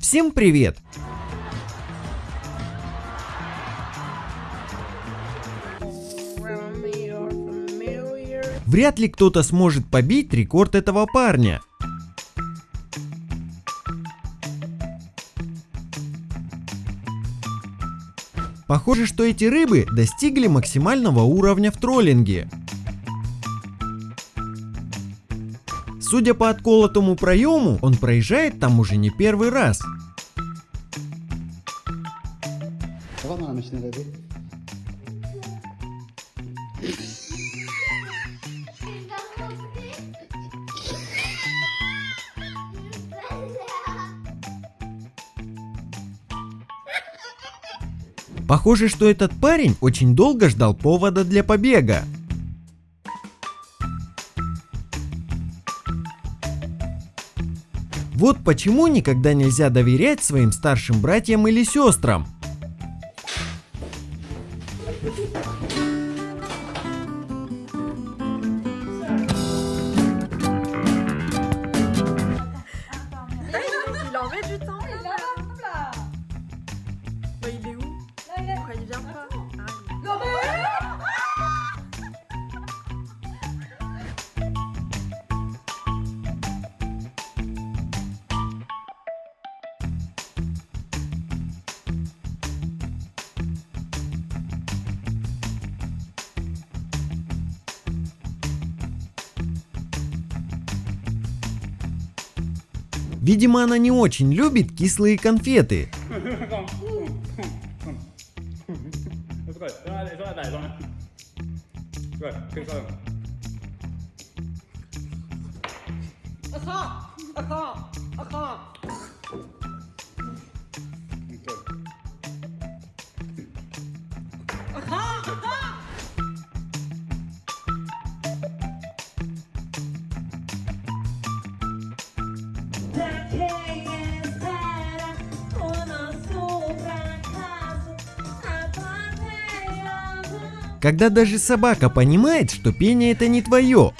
Всем привет! Вряд ли кто-то сможет побить рекорд этого парня. Похоже, что эти рыбы достигли максимального уровня в троллинге. Судя по отколотому проему, он проезжает там уже не первый раз. Похоже, что этот парень очень долго ждал повода для побега. Вот почему никогда нельзя доверять своим старшим братьям или сестрам. Il vient pas Видимо, она не очень любит кислые конфеты. Ага, ага, ага. Когда даже собака понимает, что пение это не твое.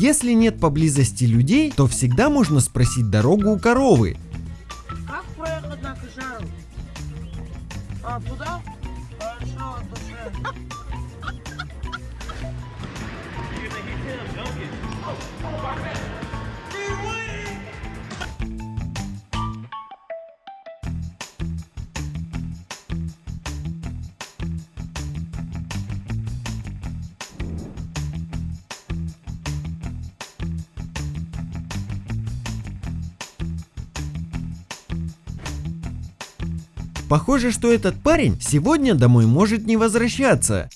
Если нет поблизости людей, то всегда можно спросить дорогу у коровы. Как проехать на Кашару? А, туда? Похоже, что этот парень сегодня домой может не возвращаться.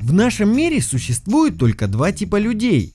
В нашем мире существует только два типа людей.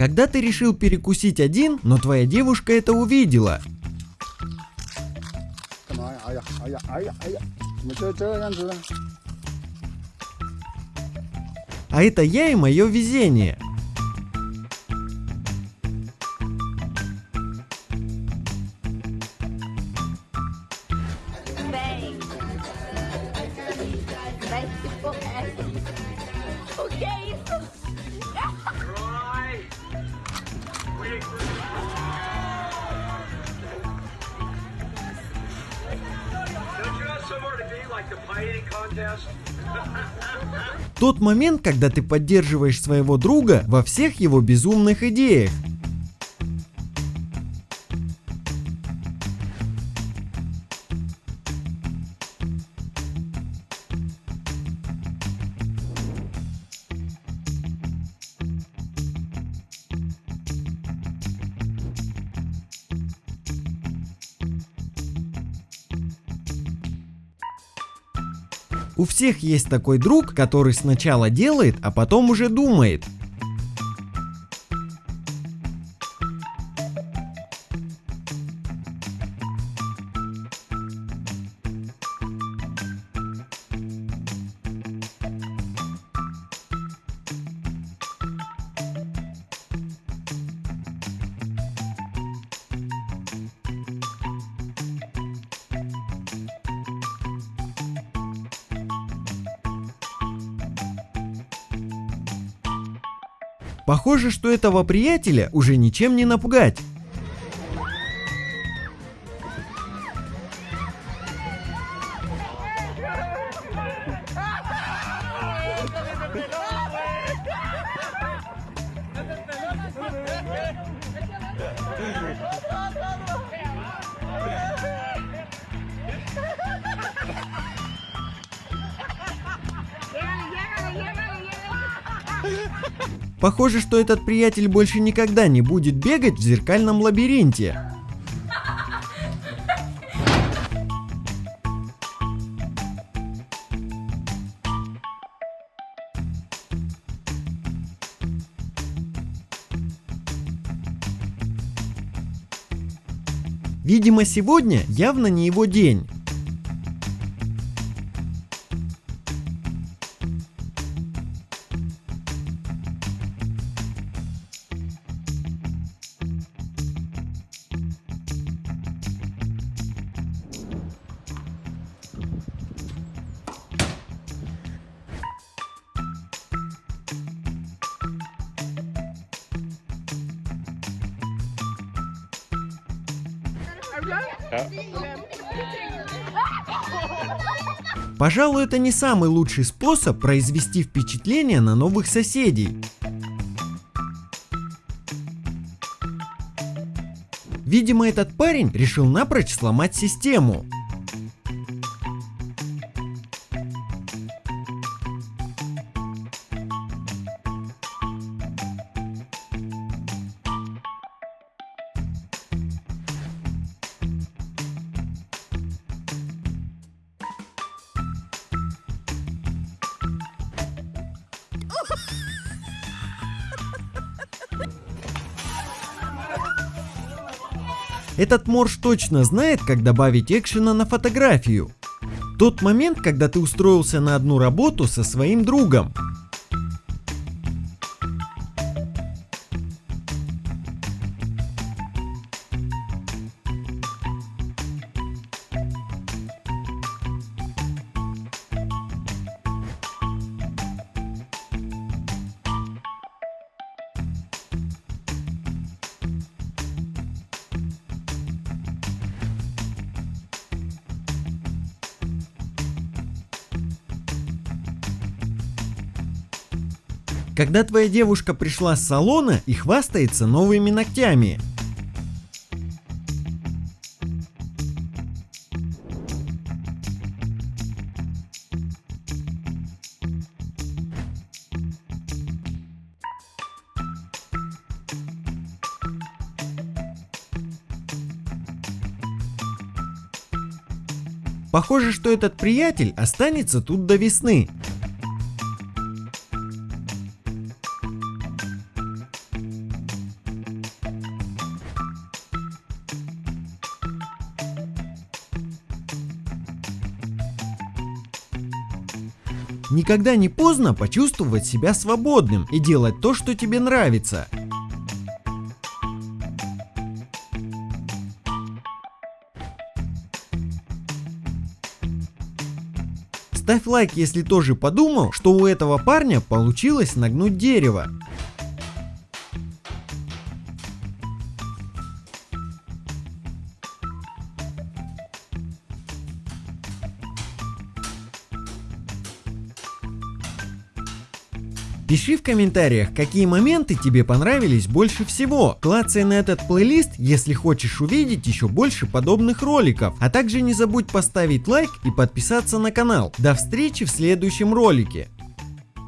когда ты решил перекусить один, но твоя девушка это увидела. А это я и мое везение. Okay. Тот момент, когда ты поддерживаешь своего друга во всех его безумных идеях. У всех есть такой друг, который сначала делает, а потом уже думает. Похоже, что этого приятеля уже ничем не напугать. Похоже, что этот приятель больше никогда не будет бегать в зеркальном лабиринте. Видимо, сегодня явно не его день. Пожалуй, это не самый лучший способ произвести впечатление на новых соседей. Видимо, этот парень решил напрочь сломать систему. Этот морж точно знает, как добавить экшена на фотографию. Тот момент, когда ты устроился на одну работу со своим другом. Когда твоя девушка пришла с салона и хвастается новыми ногтями. Похоже, что этот приятель останется тут до весны. Никогда не поздно почувствовать себя свободным и делать то, что тебе нравится. Ставь лайк, если тоже подумал, что у этого парня получилось нагнуть дерево. Пиши в комментариях, какие моменты тебе понравились больше всего. Клацай на этот плейлист, если хочешь увидеть еще больше подобных роликов. А также не забудь поставить лайк и подписаться на канал. До встречи в следующем ролике.